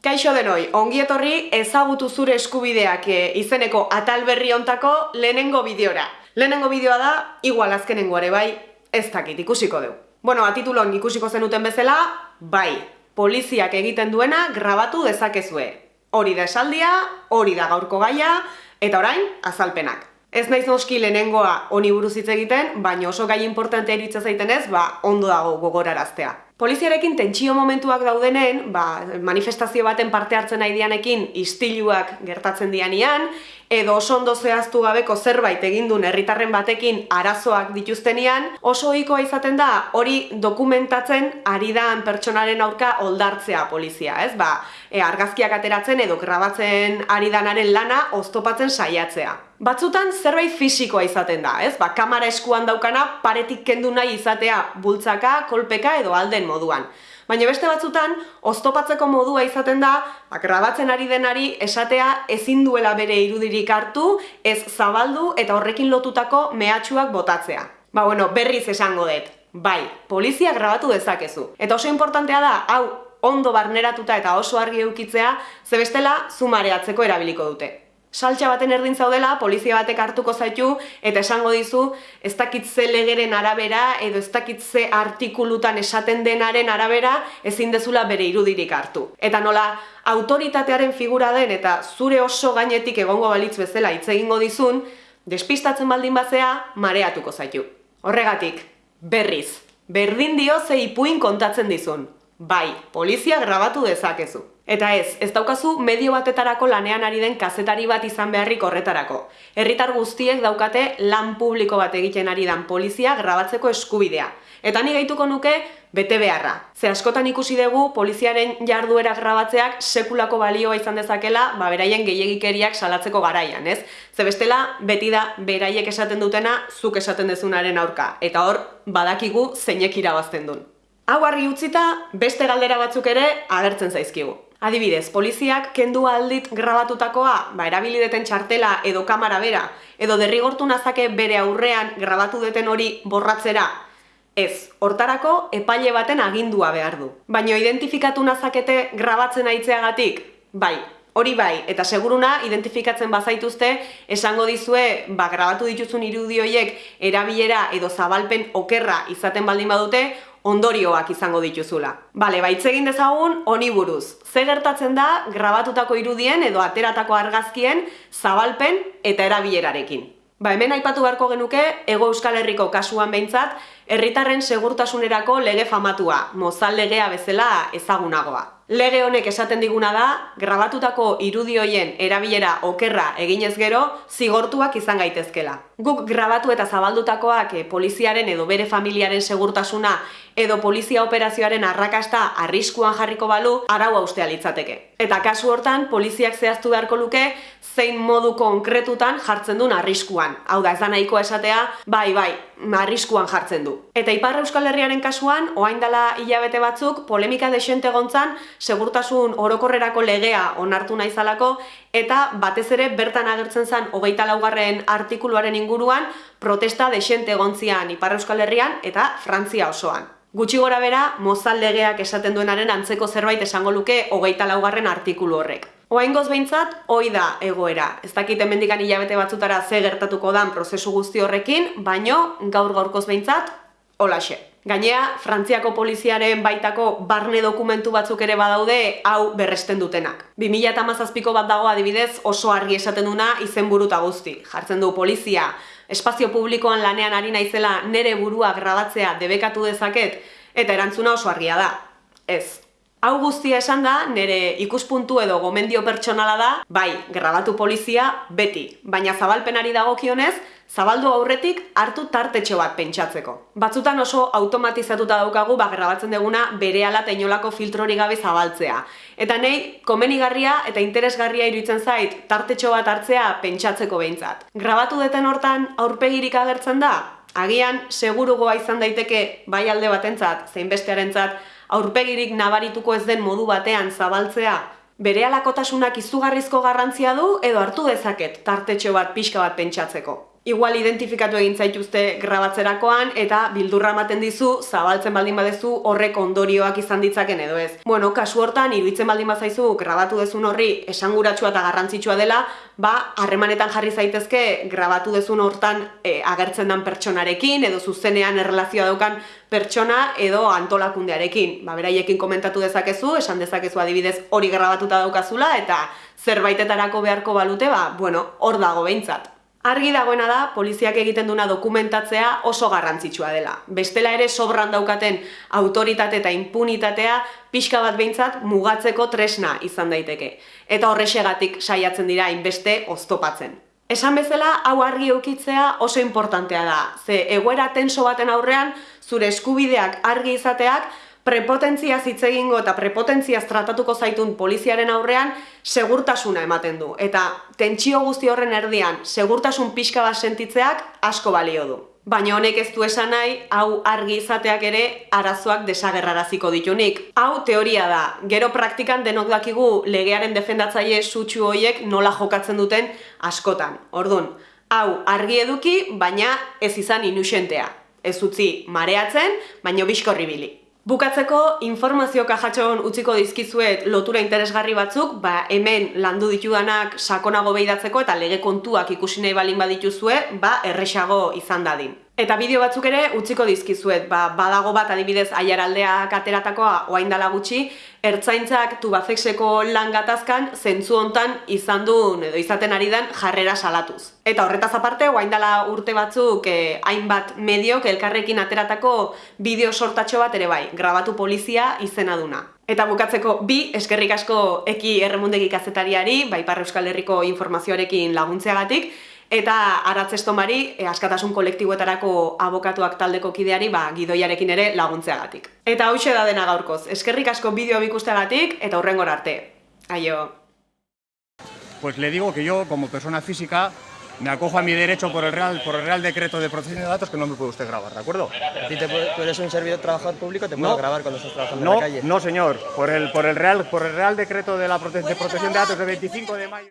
Kaixo denoi, ongi etorri ezagutu zure eskubideak eh, izeneko atal berri hontako lehenengo bideora. Lehenengo bideoa da, igual azkenengo ere bai, ez dakit, ikusiko du. Bueno, atitulon ikusiko zenuten bezala, bai, poliziak egiten duena grabatu dezakezue. Hori da esaldia, hori da gaurko gaia, eta orain, azalpenak. Ez naiz noski lehenengoa honi buruz hitz egiten, baina oso gai importantea iritsa zaiten ba, ondo dago gogoraraztea. Poliziarekin tentsio momentuak daudenen, ba, manifestazio baten parte hartzen nahi dianekin istiluak gertatzen dianian, edo oso ondo zehaztu gabeko zerbait egindun herritarren batekin arazoak dituztenian, oso ohikoa izaten da hori dokumentatzen ari dan pertsonaren aurka oldartzea polizia, ez? Ba, e, argazkiak ateratzen edo grabatzen ari danaren lana oztopatzen saiatzea. Batzutan zerbait fisikoa izaten da, ez? Ba, kamera eskuan daukana paretik kendu nahi izatea bultzaka, kolpeka edo alden moduan. Baina beste batzutan, oztopatzeko modua izaten da, ba, grabatzen ari denari esatea ezin duela bere irudirik hartu, ez zabaldu eta horrekin lotutako mehatxuak botatzea. Ba, bueno, berriz esango dut. Bai, polizia grabatu dezakezu. Eta oso importantea da, hau, ondo barneratuta eta oso argi eukitzea, zebestela zumareatzeko erabiliko dute saltxa baten erdin zaudela, polizia batek hartuko zaitu eta esango dizu ez dakitze legeren arabera edo ez dakitze artikulutan esaten denaren arabera ezin dezula bere irudirik hartu. Eta nola autoritatearen figura den eta zure oso gainetik egongo balitz bezala hitz egingo dizun, despistatzen baldin bazea mareatuko zaitu. Horregatik, berriz, berdin dio ze ipuin kontatzen dizun. Bai, polizia grabatu dezakezu. Eta ez, ez daukazu medio batetarako lanean ari den kazetari bat izan beharrik horretarako. Herritar guztiek daukate lan publiko bat egiten ari dan polizia grabatzeko eskubidea. Eta ni gaituko nuke bete beharra. Ze askotan ikusi dugu poliziaren jarduera grabatzeak sekulako balioa izan dezakela, ba beraien gehiegikeriak salatzeko garaian, ez? Ze bestela, beti da beraiek esaten dutena, zuk esaten dezunaren aurka. Eta hor, badakigu zeinek irabazten duen. Hau argi utzita, beste galdera batzuk ere agertzen zaizkigu. Adibidez, poliziak kendu aldit grabatutakoa, ba, erabili deten txartela edo kamera bera, edo derrigortu nazake bere aurrean grabatu deten hori borratzera, ez, hortarako epaile baten agindua behar du. Baina identifikatu nazakete grabatzen aitzeagatik? Bai, hori bai, eta seguruna identifikatzen bazaituzte, esango dizue, ba, grabatu dituzun irudioiek erabilera edo zabalpen okerra izaten baldin badute, ondorioak izango dituzula. Bale, baitz egin dezagun honi buruz. Ze gertatzen da grabatutako irudien edo ateratako argazkien zabalpen eta erabilerarekin. Ba, hemen aipatu beharko genuke, Ego Euskal Herriko kasuan behintzat, herritarren segurtasunerako lege famatua, mozal legea bezala ezagunagoa. Lege honek esaten diguna da, grabatutako irudioien erabilera okerra eginez gero, zigortuak izan gaitezkela. Guk grabatu eta zabaldutakoak eh, poliziaren edo bere familiaren segurtasuna edo polizia operazioaren arrakasta arriskuan jarriko balu, arau ustea litzateke. Eta kasu hortan, poliziak zehaztu beharko luke, zein modu konkretutan jartzen duen arriskuan. Hau da, ez da nahikoa esatea, bai, bai, arriskuan jartzen du. Eta Ipar Euskal Herriaren kasuan, oain dela hilabete batzuk, polemika desente gontzan, segurtasun orokorrerako legea onartu naizalako, eta batez ere bertan agertzen zen hogeita laugarren artikuluaren inguruan, protesta desente gontzian Ipar Euskal Herrian eta Frantzia osoan. Gutxi gora bera, mozal legeak esaten duenaren antzeko zerbait esango luke hogeita laugarren artikulu horrek. Oaingoz behintzat, hoi da egoera. Ez dakit hemendikan hilabete batzutara ze gertatuko dan prozesu guzti horrekin, baino gaur gaurkoz behintzat, holaxe. Gainea, Frantziako poliziaren baitako barne dokumentu batzuk ere badaude hau berresten dutenak. 2008ko bat dago adibidez oso argi esaten duna izen buruta guzti. Jartzen du polizia, espazio publikoan lanean ari naizela nere burua grabatzea debekatu dezaket, eta erantzuna oso argia da. Ez, Hau guztia esan da, nire ikuspuntu edo gomendio pertsonala da, bai, grabatu polizia, beti. Baina zabalpenari dagokionez, zabaldu aurretik hartu tartetxo bat pentsatzeko. Batzutan oso automatizatuta daukagu, ba, grabatzen deguna bere ala inolako filtrori gabe zabaltzea. Eta nahi, komenigarria eta interesgarria iruditzen zait, tartetxo bat hartzea pentsatzeko behintzat. Grabatu deten hortan aurpegirik agertzen da? Agian, segurugoa izan daiteke, bai alde batentzat, zein bestearentzat, aurpegirik nabarituko ez den modu batean zabaltzea, bere alakotasunak izugarrizko garrantzia du edo hartu dezaket tartetxo bat pixka bat pentsatzeko. Igual identifikatu egin zaituzte grabatzerakoan eta bildurra ematen dizu zabaltzen baldin badezu horrek ondorioak izan ditzaken edo ez. Bueno, kasu hortan iruditzen baldin bazaizu grabatu dezun horri esanguratsua eta garrantzitsua dela, ba harremanetan jarri zaitezke grabatu dezun hortan e, agertzen den pertsonarekin edo zuzenean erlazioa daukan pertsona edo antolakundearekin. Ba, beraiekin komentatu dezakezu, esan dezakezu adibidez hori grabatuta daukazula eta zerbaitetarako beharko balute, ba, bueno, hor dago behintzat. Argi dagoena da, poliziak egiten duna dokumentatzea oso garrantzitsua dela. Bestela ere sobran daukaten autoritate eta impunitatea pixka bat behintzat mugatzeko tresna izan daiteke. Eta horrexegatik saiatzen dira inbeste oztopatzen. Esan bezala, hau argi eukitzea oso importantea da. Ze egoera tenso baten aurrean, zure eskubideak argi izateak, prepotentzia hitz egingo eta prepotentzia tratatuko zaitun poliziaren aurrean segurtasuna ematen du. Eta tentsio guzti horren erdian segurtasun pixka bat sentitzeak asko balio du. Baina honek ez du esan nahi, hau argi izateak ere arazoak desagerraraziko ditunik. Hau teoria da, gero praktikan denok dakigu legearen defendatzaile sutsu hoiek nola jokatzen duten askotan. Ordun, hau argi eduki, baina ez izan inusentea. Ez utzi mareatzen, baino bizkorribili. Bukatzeko, informazio kajatxon utziko dizkizuet lotura interesgarri batzuk, ba hemen landu ditudanak sakonago behidatzeko eta lege kontuak ikusi nahi balin badituzue, ba erresago izan dadin. Eta bideo batzuk ere utziko dizkizuet, ba, badago bat adibidez aiaraldeak ateratakoa oaindala gutxi, ertzaintzak tubafexeko lan gatazkan zentzu hontan izan duen edo izaten ari den jarrera salatuz. Eta horretaz aparte, oaindala urte batzuk eh, hainbat mediok elkarrekin ateratako bideo sortatxo bat ere bai, grabatu polizia izena duna. Eta bukatzeko bi, eskerrik asko eki erremundegi kazetariari, bai Euskal Herriko informazioarekin laguntzeagatik, eta aratzestomari e, askatasun kolektiboetarako abokatuak taldeko kideari ba, gidoiarekin ere laguntzeagatik. Eta hause da dena gaurkoz, eskerrik asko bideo bikusteagatik eta hurrengor arte. Aio! Pues le digo que yo, como persona física, me acojo a mi derecho por el Real, por el Real Decreto de Protección de Datos que no me puede usted grabar, ¿de acuerdo? A ti te puede- tú eres un servidor trabajador público, te puedo No. grabar cuando estás trabajando No, en la calle. no señor, por el, por el, Real, por el Real Decreto de, la prote- de Protección de Datos de 25 de mayo.